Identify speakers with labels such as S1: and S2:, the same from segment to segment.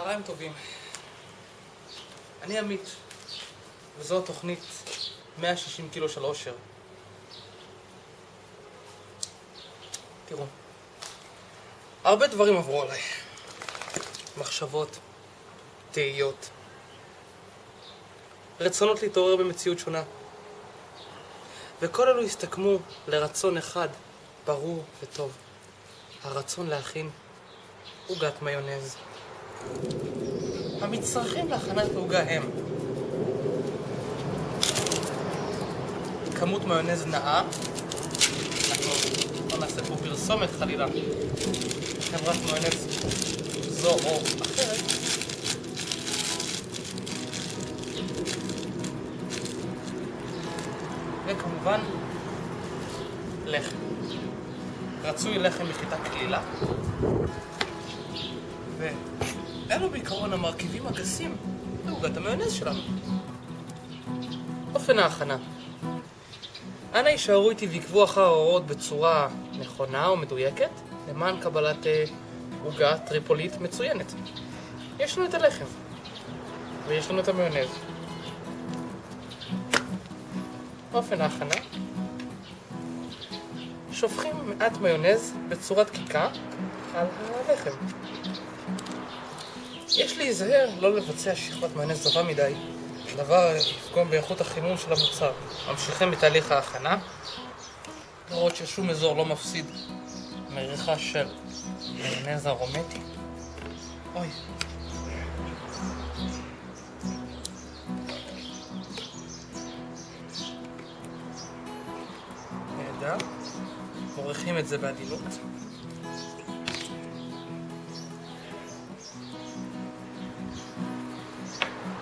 S1: צהריים טובים. אני עמית, וזו התוכנית 160 קילו של אושר. תראו, הרבה דברים עברו עליי. מחשבות, תהיות, רצונות להתעורר במציאות שונה. וכל אלו הסתכמו לרצון אחד, ברור וטוב. הרצון להכין עוגת מיונז. המצרכים להכנת עוגה הם כמות מיונז נאה, אנחנו לא נעשה פה פרסומת חלילה, חברת מיונז זו או אחרת, וכמובן לחם. רצוי לחם מחיטה קלילה. ואלו בעיקרון המרכיבים הגסים לעוגת המיונז שלנו. אופן ההכנה אנא יישארו איתי ועקבו אחר ההוראות בצורה נכונה ומדויקת למען קבלת אה, עוגה טריפולית מצוינת. יש לנו את הלחם ויש לנו את המיונז. אופן ההכנה שופכים מעט מיונז בצורת קיקה על הלחם. יש להיזהר לא לבצע שכבת מיונז טובה מדי, הדבר יפגום באיכות החימום של המוצר. ממשיכים בתהליך ההכנה, לראות ששום אזור לא מפסיד מריחה של מיונז ארומטי. אוי. נהדר. מורחים את זה בעדינות.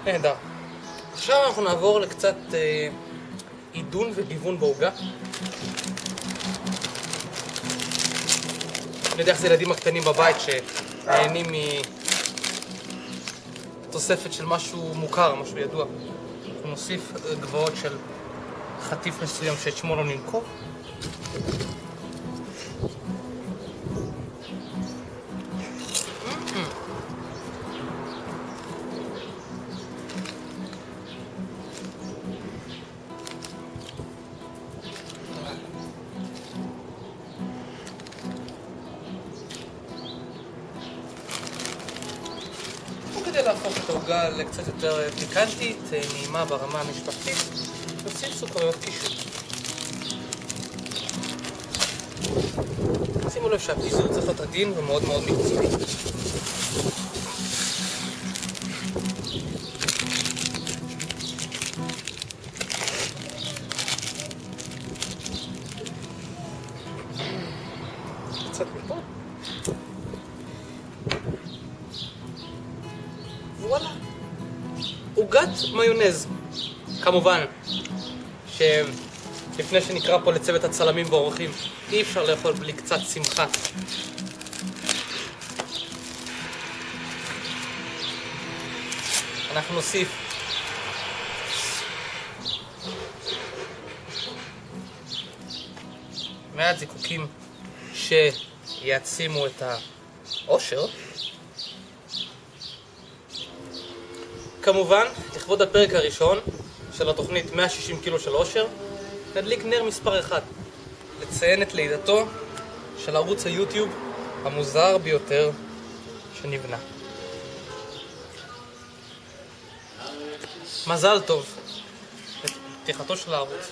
S1: נהדר. עכשיו אנחנו נעבור לקצת אה, עידון וגיוון בעוגה. אני יודע איך זה ילדים הקטנים בבית שנהנים מתוספת של משהו מוכר, משהו ידוע. אנחנו נוסיף גבוהות של חטיף מסוים שאת שמו לא ננקוב. להפוך את העוגה לקצת יותר פיקנטית, נעימה ברמה המשפחתית, נוסיף סוכריות קישור. שימו לב שהפיזור צריך להיות עדין ומאוד מאוד מקצועי. קצת מפה. עוגת מיונז. כמובן שלפני שנקרא פה לצוות הצלמים והאורחים, אי אפשר לאכול בלי קצת שמחה. אנחנו נוסיף מעט זיקוקים שיעצימו את העושר. כמובן, לכבוד הפרק הראשון של התוכנית 160 קילו של אושר, נדליק נר מספר 1, לציין את לידתו של ערוץ היוטיוב המוזר ביותר שנבנה. מזל טוב לפתיחתו של הערוץ.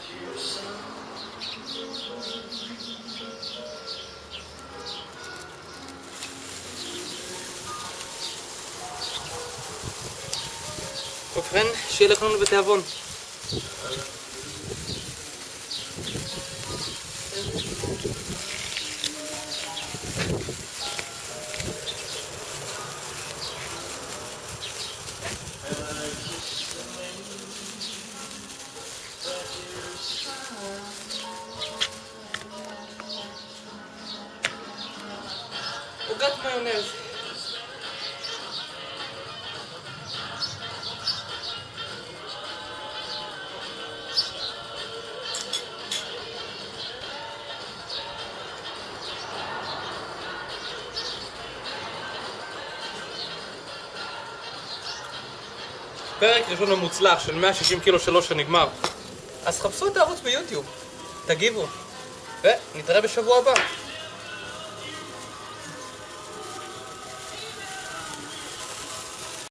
S1: ובכן, שיהיה לכולנו בתיאבון. עוגת מיונז. פרק ראשון ומוצלח של 160 קילו שלו שנגמר. אז חפשו את הערוץ ביוטיוב, תגיבו, ונתראה בשבוע הבא.